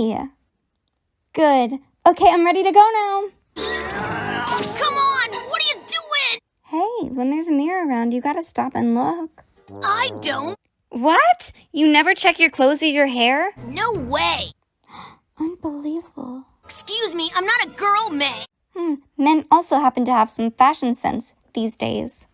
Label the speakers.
Speaker 1: Good. Okay, I'm ready to go now.
Speaker 2: Come on! What are you doing?
Speaker 1: Hey, when there's a mirror around, you gotta stop and look.
Speaker 2: I don't.
Speaker 1: What? You never check your clothes or your hair?
Speaker 2: No way!
Speaker 1: Unbelievable.
Speaker 2: Excuse me, I'm not a girl, May.
Speaker 1: Hmm. Men also happen to have some fashion sense these days.